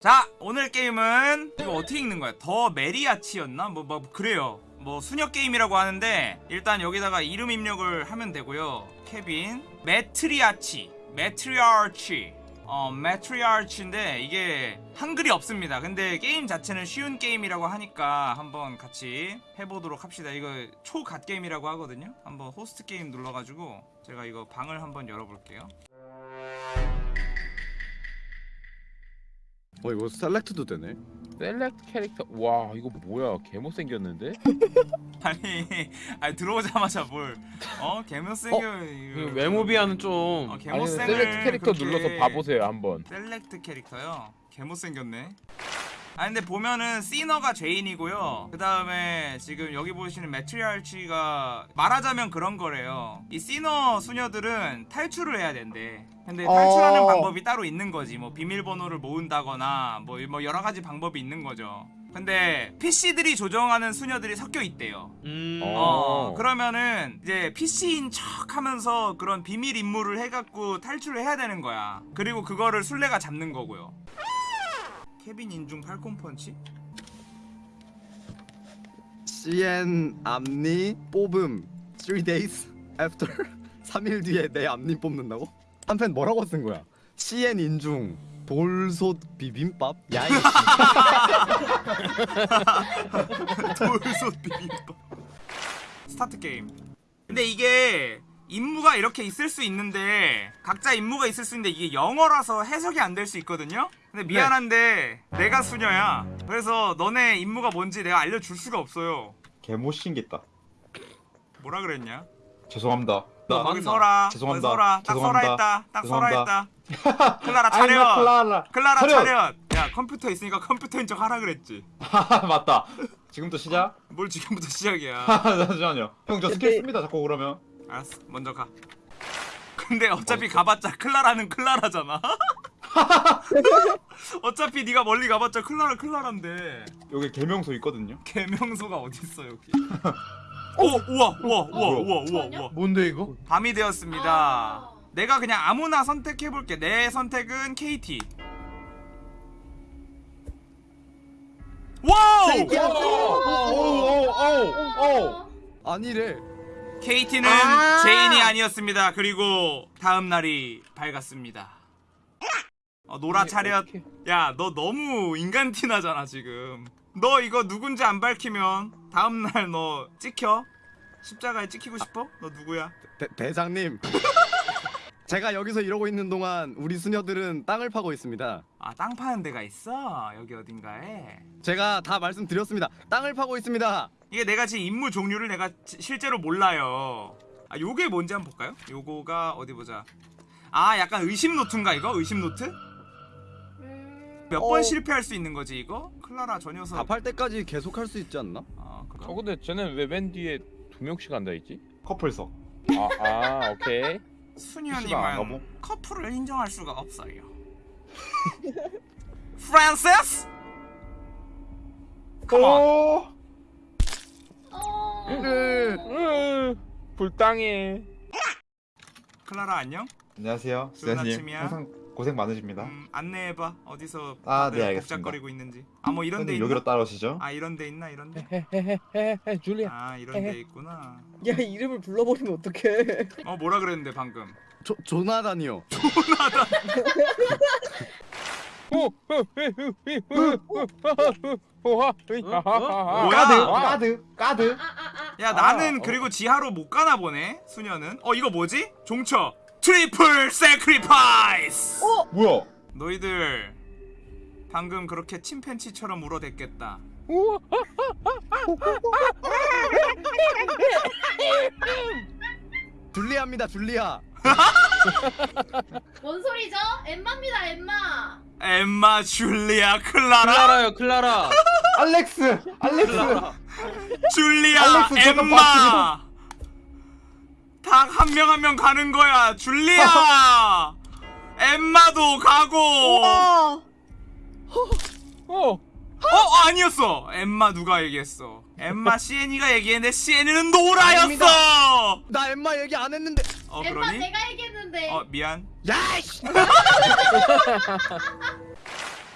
자 오늘 게임은 이거 어떻게 읽는 거야? The Matriarch였나? 뭐, 뭐 그래요. 뭐 수녀 게임이라고 하는데 일단 여기다가 이름 입력을 하면 되고요. 케빈. Matriarch. Matriarch. 어 Matriarch인데 이게 한글이 없습니다. 근데 게임 자체는 쉬운 게임이라고 하니까 한번 같이 해보도록 합시다. 이거 초갓 게임이라고 하거든요. 한번 Host Game 눌러가지고 제가 이거 방을 한번 열어볼게요 어 이거 select도 되네. Select Character. 와 이거 뭐야? 개 못생겼는데? 아니, 아니 들어오자마자 뭘. 어? 개못생겨 그 외모비하는 좀. 어, 아니 개못생을 Select Character 그렇게- 눌러서 봐보세요 한번. Select Character요? 개못생겼네 아 근데 보면은 sinner가 죄인이고요 그 다음에 지금 여기 보시는 Matriarch가 말하자면 그런 거래요 이 sinner 수녀들은 탈출을 해야 된대 근데 탈출하는 어. 방법이 따로 있는 거지 뭐 비밀번호를 모은다거나 뭐, 뭐 여러 가지 방법이 있는 거죠 근데 PC들이 조정하는 수녀들이 섞여 있대요 음... 어. 어, 그러면은 이제 PC인 척 하면서 그런 비밀 임무를 해갖고 탈출을 해야 되는 거야. 그리고 그거를 술래가 잡는 거고요. 케빈 인중 팔콘 펀치? CN 앞니 뽑음 3 days after 3일 뒤에 내 앞니 뽑는다고? 한편 뭐라고 쓴 거야? CN 인중 돌솥 비빔밥? 야이 돌솥 비빔밥. Start Game. 근데 이게 임무가 이렇게 있을 수 있는데 각자 임무가 있을 수 있는데 이게 영어라서 해석이 안 될 수 있거든요. 근데 미안한데 내가 수녀야. 그래서 너네 임무가 뭔지 내가 알려줄 수가 없어요. 개못생겼다. 뭐라 그랬냐? 죄송합니다. 너 거기? 서라. 죄송합니다. 서라. 딱 서라 죄송합니다. 했다. 딱 서라 죄송합니다. 했다. 클라라 차렷. 클라라. 클라라 차렷. 차렷. 야 컴퓨터 있으니까 컴퓨터인 척 하라 그랬지. 맞다. 지금부터 시작? 뭘 지금부터 시작이야. 잠시만요. 형 저 스킬 씁니다. 자꾸 그러면. 알았어. 먼저 가. 근데 어차피 가봤자 클라라는 클라라잖아. 어차피 네가 멀리 가봤자 클라라 클라라인데 여기 개명소 있거든요. 개명소가 어딨어 여기. 오 우와 우와 우와 우와 우와 우와. 뭔데 이거? 밤이 되었습니다. 아. 내가 그냥 아무나 선택해볼게. 내 선택은 KT. 와우! 오오오오 아니래 KT는 아. 죄인이 아니었습니다. 그리고 다음 날이 밝았습니다. 어, 노라 차렷. 야, 너 너무 인간 티 나잖아 지금. 너 이거 누군지 안 밝히면 다음 날 너 찍혀? 십자가에 찍히고 싶어? 너 누구야? 대, 대장님 제가 여기서 이러고 있는 동안 우리 수녀들은 땅을 파고 있습니다 아, 땅 파는 데가 있어. 여기 어딘가에. 제가 다 말씀드렸습니다 땅을 파고 있습니다 이게 내가 지금 임무 종류를 내가 지- 실제로 몰라요. 아, 요게 뭔지 한번 볼까요? 요거가 어디 보자. 아, 약간 의심 노트인가 이거? 의심 노트? 음. 몇번 실패할 수 있는 거지 이거? 클라라 저 녀석. 다팔 때까지 계속 할 수 있지 않나? 아, 그래. 어 근데 쟤는 왜 맨 뒤에 두 명씩 앉아있지? 커플석. 아, 아 오케이 수녀님은? 커플을 인정할 수가 없어요. 프란시스? Come on. 오. 어. 불당해 클라라 안녕? 안녕하세요. 아침이야. 항상 고생 많으십니다. 음, 안내해봐. 어디서 아, 네, 알겠습니다. 복잡거리고 있는지. 아, 뭐 이런 데 있나? 여기로 따라오시죠. 아, 이런 데 있나? 이런 데? 헤헤헤헤 줄리아 아, 이런 데 있구나. 야 이름을 불러버리면 어떡해 어, 뭐라 그랬는데 방금? 조, 조나단이요 뭐야? 까드 까드. 야, 아, 나는 어. 그리고 지하로 못 가나 보네. 수녀는. 어, 이거 뭐지? 종쳐. Triple Sacrifice. 뭐야? 너희들 방금 그렇게 침팬치처럼 울어댔겠다. 줄리아입니다 줄리아 뭔 소리죠? 엠마입니다 엠마. 엠마, 줄리아, 클라라, 클라라요 클라라 알렉스 알렉스. 줄리아, 알렉스, 엠마. 다 한 명 한 명 가는 거야. 줄리아, 엠마도 가고. 아어어 아니었어. 엠마 누가 얘기했어? 엠마 시엔이가 얘기했는데 시엔이는 노라였어. 나 엠마 얘기 안 했는데 어 엠마 그러니? 내가 얘기했는데. 어 미안. 야이씨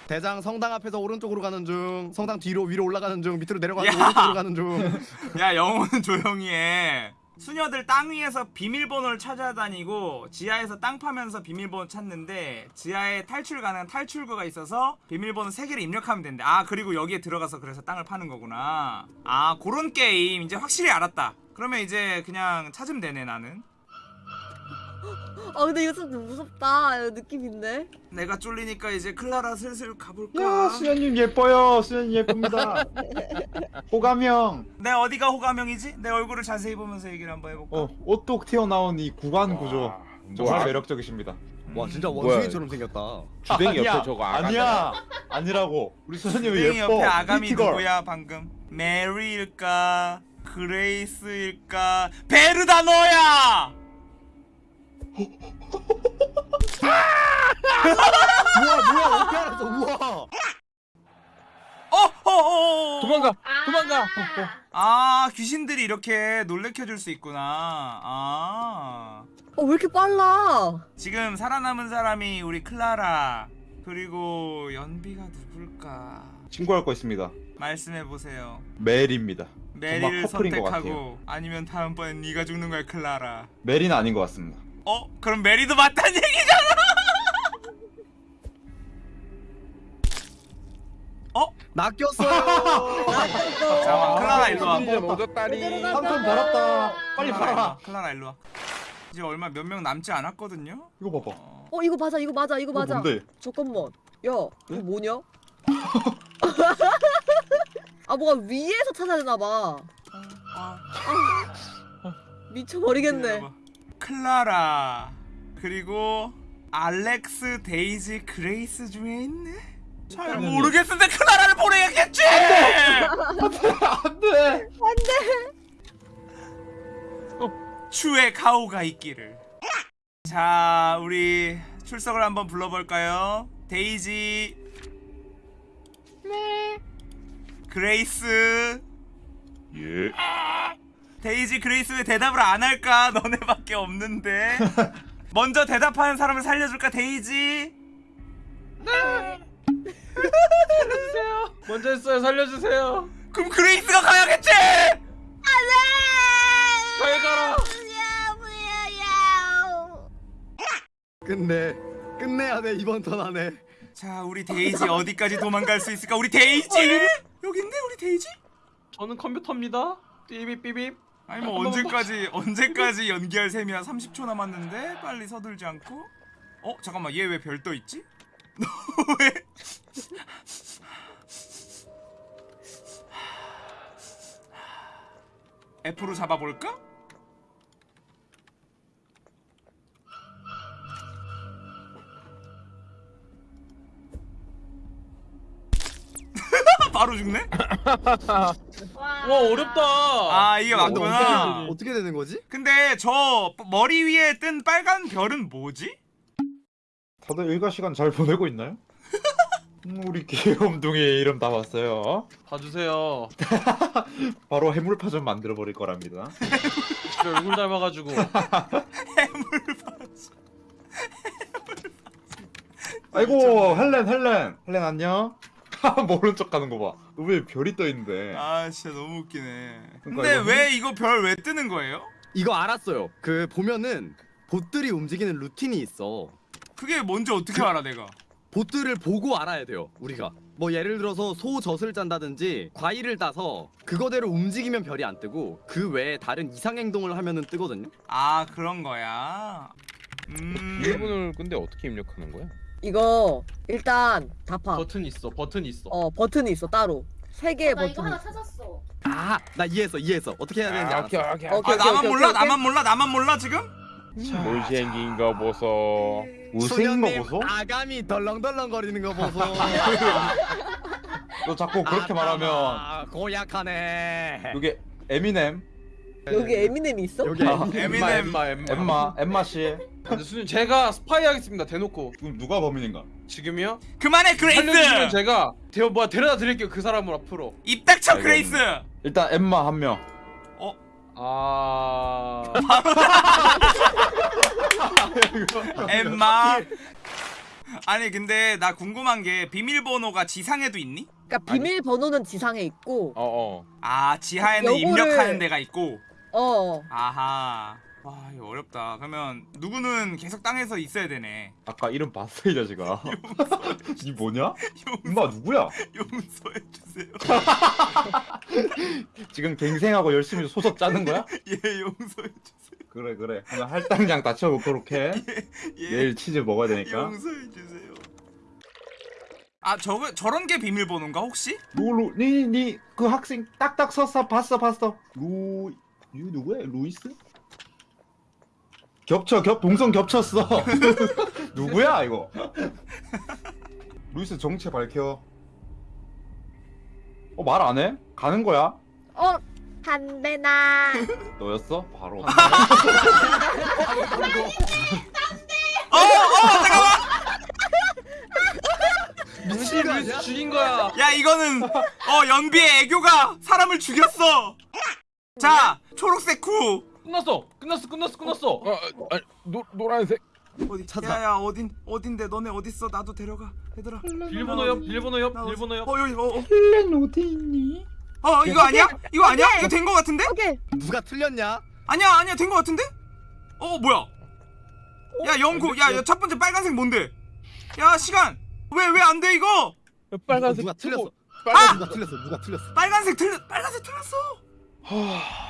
대장 성당 앞에서 오른쪽으로 가는 중 성당 뒤로 위로 올라가는 중 밑으로 내려가는 중 야. 오른쪽으로 가는 중야 영호는 조용히 해 수녀들 땅 위에서 비밀번호를 찾아다니고 지하에서 땅 파면서 비밀번호 찾는데 지하에 탈출 가능한 탈출구가 있어서 비밀번호 3개를 입력하면 된대. 아 그리고 여기에 들어가서 그래서 땅을 파는 거구나. 아 그런 게임 이제 확실히 알았다. 그러면 이제 그냥 찾으면 되네 나는 아 근데 이거 좀 무섭다. 이거 느낌 있네. 내가 쫄리니까 이제 클라라 슬슬 가볼까 야 수현님 예뻐요. 수현님 예쁩니다. 호감형. 내 어디가 호감형이지? 내 얼굴을 자세히 보면서 얘기를 한번 해볼까 어 오똑 튀어나온 이 구강 구조 와, 정말 뭐야? 매력적이십니다. 와 진짜 뭐야, 원숭이처럼 생겼다 주댕이 아니야, 옆에 저거 아가 아니야 아니라고 우리 땡이 예뻐. 옆에 아가미 pretty girl. 누구야 방금 메리일까 그레이스일까 베르다 너야 우와 뭐야 어떻게 알았어 우와 어어어 도망가 아. 도망가 아 귀신들이 이렇게 놀래켜줄 수 있구나 아 어 왜 이렇게 빨라? 지금 살아남은 사람이 우리 클라라 그리고 연비가 누굴까 친구할 거 있습니다. 말씀해 보세요 멜입니다. 메리를 커플인 것 선택하고 아니면 다음번엔 네가 죽는 거야 클라라 멜은 아닌 것 같습니다. 어? 그럼 메리도 맞다는 얘기잖아 어? 낚였어요 잠깐만 클라라 일로 와 이제 얻었다니 한 벌었다. 빨리 팔아. 와. 클라라 일로 와 이제 얼마 몇 명 남지 않았거든요 이거 봐봐. 어, 어 이거 맞아 이거 맞아 이거 맞아. 뭔데? 잠깐만. 야 이거 뭐냐? 아 뭐가 위에서 찾아야 되나 봐. 아, 미쳐버리겠네. 클라라 그리고 알렉스 데이지 그레이스 중에 있네 잘. 모르겠는데 클라라를 보내야겠지 안돼. 주의 가호가 있기를. 자, 우리 출석을 한번 불러볼까요? 데이지. 네. 그레이스. 예 데이지 그레이스 왜 대답을 안 할까? 너네밖에 없는데. 먼저 대답하는 사람을 살려줄까, 데이지? 먼저 했어요. 살려주세요. 그럼 그레이스가 가야겠지! 잘 가라. 끝내 끝내야 돼 이번 턴 안에 자, 우리 데이지 어디까지 도망갈 수 있을까? 우리 데이지! 여긴데, 우리 데이지? 저는 컴퓨터입니다. 삐빅삐빅. 아니 뭐 언제까지 언제까지 연기할 셈이야 30초 남았는데 빨리 서둘지 않고 어 잠깐만 얘 왜 별떠 있지? 너 왜? F로 잡아볼까? 바로 죽네? 와, 와 어렵다. 아 이게 맞구나 어떻게, 어떻게 되는 거지? 근데 저 머리 위에 뜬 빨간 별은 뭐지? 다들 일과 시간 잘 보내고 있나요? 음, 우리 귀염둥이 이름 다 봤어요. 봐주세요. 바로 해물파 전 만들어 버릴 거랍니다. 얼굴 닮아가지고. 아이고 헬렌 헬렌 헬렌 안녕. 모른 척 하는 거 봐. 너왜 별이 떠 있는데? 아 진짜 너무 웃기네. 근데 그러니까 이거 왜 이거 별 왜 뜨는 거예요? 이거 알았어요. 그 보면은 보트들이 움직이는 루틴이 있어. 그게 뭔지 어떻게 알아 내가? 보트를 보고 알아야 돼요 우리가. 뭐 예를 들어서 소 젖을 짠다든지 과일을 따서 그거대로 움직이면 별이 안 뜨고 그 외에 다른 이상 행동을 하면은 뜨거든요. 아 그런 거야? 음. 일본을 근데 어떻게 입력하는 거야? 이거 일단 다 파. 버튼 있어. 버튼 있어. 어 버튼이 있어 따로. 세 개의 나 이거 버튼이. 하나 찾았어. 아 나 이해했어 이해했어 어떻게 해야 되는지 아, 알았어 오케이 오케이 어, 아, 오케이, 나만 오케이, 몰라 오케이, 나만 몰라 나만 몰라 지금? 못생긴 거 보소 우승인 거 보소? 아감이 덜렁덜렁 거리는 거 보소 너 자꾸 그렇게 말하면 아, 고약하네 여기 에미넴 여기 에미넴이 있어? 여기 아, 에미넴 엠마 엠마. 엠마 엠마 씨 근데 수님 제가 스파이 하겠습니다. 대놓고. 지금 누가 범인인가? 지금이요? 그만해 살려주시면 그레이스 제가 대 뭐야 데려다 드릴게요. 그 사람을 앞으로. 입 닥쳐 알겠네. 그레이스 일단 엠마 한 명. 아. 엠마 아니 근데 나 궁금한 게 비밀번호가 지상에도 있니? 그러니까 비밀 번호는 지상에 있고 어어 아 지하에는 요거를- 입력하는 데가 있고 어 아하 와 이거 어렵다 그러면 누구는 계속 땅에서 있어야 되네 아까 이름 봤어 이 자식아. 이 뭐냐? 임마 누구야? 용서해주세요 지금 갱생하고 열심히 소설 짜는 거야? 예 용서해주세요 그래 그래. 하나 할당량 다쳐놓도록 해. 예 내일 치즈 먹어야 되니까. 용서해주세요 아 저거 저런 게 비밀번호인가 혹시? 루루 니니 그 학생 딱딱 섰어 봤어 봤어. 루유 누구야? 루이스? 겹쳐 겹 동성 겹쳤어. 누구야 이거? 루이스 정체 밝혀. 어 말 안 해? 가는 거야? 어 한배나 너였어? 바로. 어 어 잠깐만 미친 루이스 죽인 거야. 야 이거는 어 연비의 애교가 사람을 죽였어 자 초록색 쿠 끝났어. 끝났어. 끝났어. 끝났어. 어, 어, 아니, 노, 노란색 어디 찾아. 야야 어딘 어딘데 너네 어딨어 나도 데려가 얘들아 비밀번호 옆. 비밀번호 옆. 나 어디- 비밀번호 옆. 어 여기 어, 어. 헬렌 어디 있니? 어 이거 아니야? 이거 아니야? 이거 된 거 같은데? 오케이 누가 틀렸냐? 아니야 아니야 된 거 같은데? 어 뭐야? 야 영구 야첫 번째 빨간색 뭔데? 야 시간 왜 왜 안 돼 이거? 빨간색 누가 틀렸어? 빨간 누가 틀렸어? 누가 틀렸어? 빨간색 틀 빨간색 틀렸어.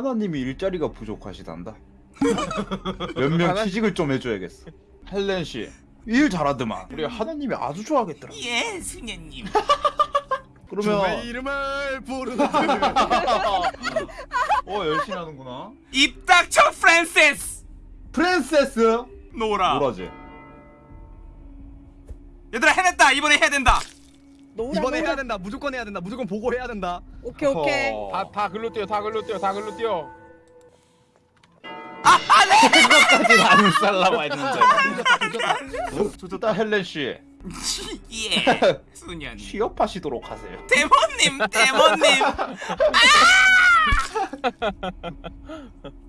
하나님이 일자리가 부족하시단다. 몇명 하나- 취직을 좀 해줘야겠어. 헬렌 씨. 일 잘하더만. 우리 하나님이 아주 좋아하겠더라. 예. 주의 그러면 이름을 부르는 어 열심히 하는구나. 입 닥쳐 프랜시스. 프린세스 노라. 뭐라지? 얘들아 해냈다 이번에 해야 된다. 노라 이번에. 해야 된다. 무조건 해야 된다. 무조건 보고 해야 된다. 오케이 오케이 어. 다, 다 글로 뛰어 다 글로 뛰어 다 글로 뛰어 그것까지는 안 살라고 했는데. 조졌다 헬렌 씨. 예 수녀님. 취업하시도록 하세요. 대모님 대모님. 아!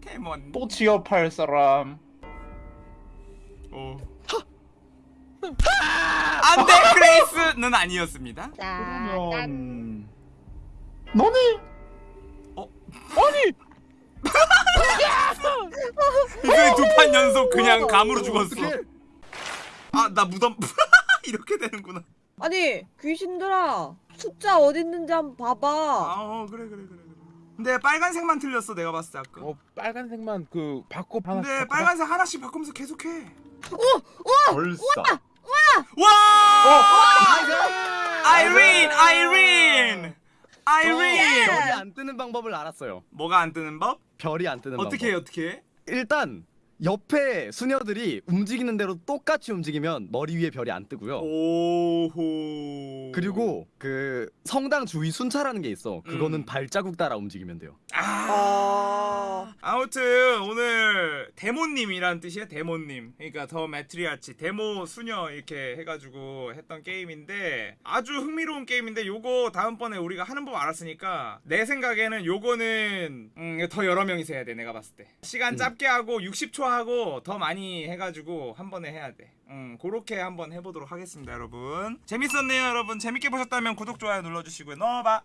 데몬. 또 취업할 사람. 어. 안돼 그레이스는 아니었습니다. 그러면 너니? 이거 두판 연속 그냥 감으로 죽었어. 아 나 무덤 이렇게 되는구나. 아니 귀신들아 숫자 어디 있는지 한번 봐봐 아 어 그래 그래 그래 그래. 근데 빨간색만 틀렸어 내가 봤을 때 아까. 어 빨간색만 그 바꿔 하나 근데 빨간색 하나씩 바꾸면서 계속해. 벌써. 와! 아이린 아이린 아이린. 별이 안 뜨는 방법을 알았어요. 뭐가 안 뜨는 법? 별이 안 뜨는 어떻게 해 방법. 어떻게 해? 일단 옆에 수녀들이 움직이는 대로 똑같이 움직이면 머리 위에 별이 안 뜨고요. 오호. 그리고 그 성당 주위 순찰하는 게 있어. 그거는 음. 발자국 따라 움직이면 돼요. 아. 아무튼 오늘 데모님이란 뜻이야 데모님. 그러니까 더 매트리아치 데모 수녀 이렇게 해가지고 했던 게임인데 아주 흥미로운 게임인데 요거 다음번에 우리가 하는 법 알았으니까 내 생각에는 요거는 음, 더 여러 명이서 해야 돼 내가 봤을 때 시간 음. 짧게 하고 60초 하고 더 많이 해가지고 한 번에 해야 돼. 음 그렇게 한번 해보도록 하겠습니다 여러분. 재밌었네요 여러분. 재밌게 보셨다면 구독 좋아요 눌러주시고요. 넣어봐.